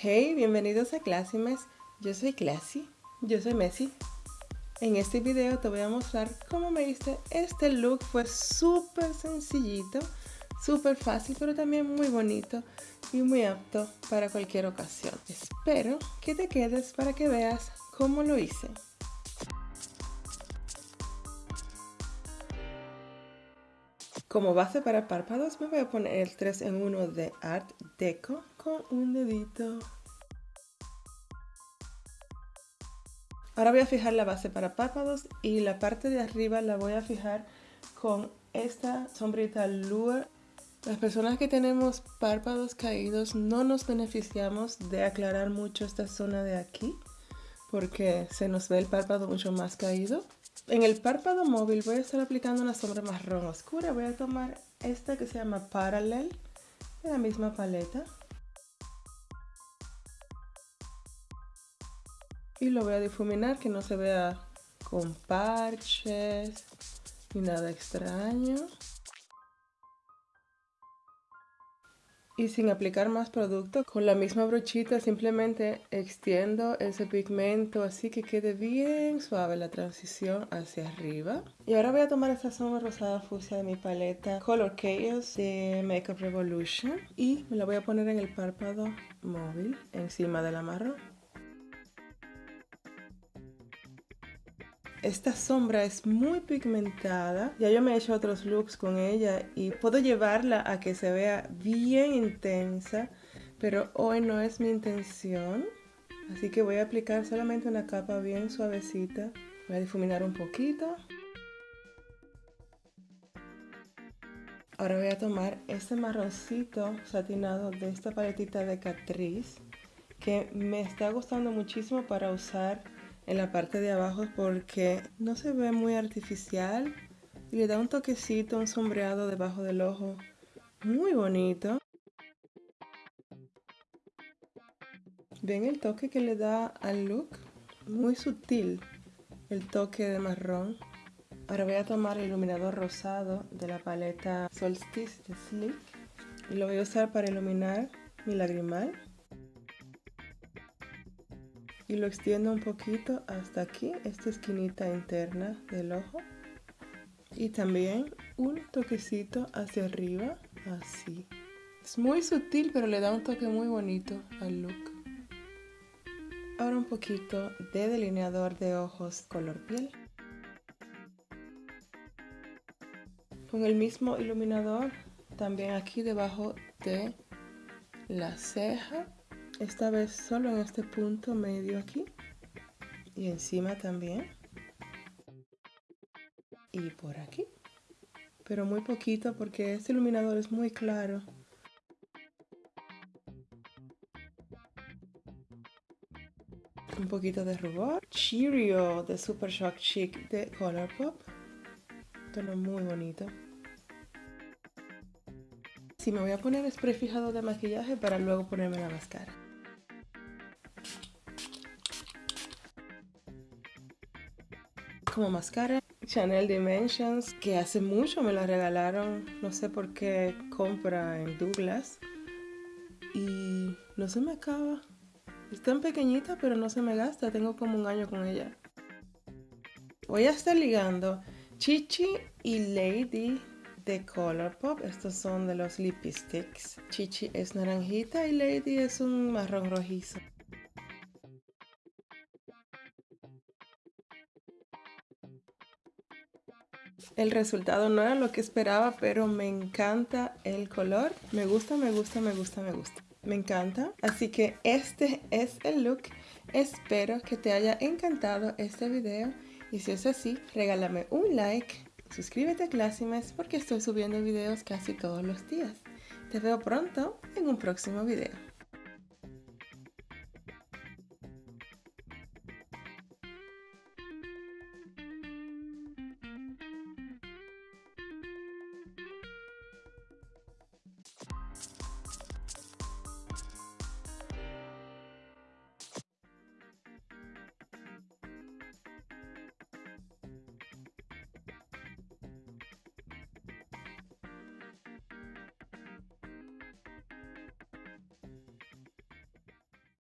Hey, bienvenidos a Classimes. Yo soy Classy. Yo soy Messi. En este video te voy a mostrar cómo me hice este look. Fue súper sencillito, súper fácil, pero también muy bonito y muy apto para cualquier ocasión. Espero que te quedes para que veas cómo lo hice. Como base para párpados me voy a poner el 3 en 1 de Art Deco con un dedito. Ahora voy a fijar la base para párpados y la parte de arriba la voy a fijar con esta sombrita Lure. Las personas que tenemos párpados caídos no nos beneficiamos de aclarar mucho esta zona de aquí porque se nos ve el párpado mucho más caído. En el párpado móvil voy a estar aplicando una sombra marrón oscura. Voy a tomar esta que se llama Parallel de la misma paleta. Y lo voy a difuminar que no se vea con parches ni nada extraño. Y sin aplicar más producto con la misma brochita simplemente extiendo ese pigmento así que quede bien suave la transición hacia arriba. Y ahora voy a tomar esta sombra rosada fucsia de mi paleta Color Chaos de Makeup Revolution y me la voy a poner en el párpado móvil encima de la Esta sombra es muy pigmentada. Ya yo me he hecho otros looks con ella y puedo llevarla a que se vea bien intensa. Pero hoy no es mi intención. Así que voy a aplicar solamente una capa bien suavecita. Voy a difuminar un poquito. Ahora voy a tomar este marroncito satinado de esta paletita de Catrice que me está gustando muchísimo para usar en la parte de abajo porque no se ve muy artificial y le da un toquecito, un sombreado debajo del ojo muy bonito. ¿Ven el toque que le da al look? Muy sutil el toque de marrón. Ahora voy a tomar el iluminador rosado de la paleta Solstice de Sleek y lo voy a usar para iluminar mi lagrimal y lo extiendo un poquito hasta aquí, esta esquinita interna del ojo y también un toquecito hacia arriba, así. Es muy sutil pero le da un toque muy bonito al look. Ahora un poquito de delineador de ojos color piel. Con el mismo iluminador también aquí debajo de la ceja esta vez solo en este punto medio aquí y encima también. Y por aquí. Pero muy poquito porque este iluminador es muy claro. Un poquito de rubor. Cheerio de Super Shock Chic de Colourpop tono muy bonito. Si me voy a poner spray fijado de maquillaje para luego ponerme la máscara como máscara. Chanel Dimensions que hace mucho me la regalaron. No sé por qué compra en Douglas. Y no se me acaba. Es tan pequeñita pero no se me gasta. Tengo como un año con ella. Voy a estar ligando Chichi y Lady de Colourpop estos son de los lipsticks. Chichi es naranjita y Lady es un marrón rojizo El resultado no era lo que esperaba, pero me encanta el color. Me gusta, me gusta, me gusta, me gusta. Me encanta. Así que este es el look. Espero que te haya encantado este video. Y si es así, regálame un like. Suscríbete a Classimes porque estoy subiendo videos casi todos los días. Te veo pronto en un próximo video.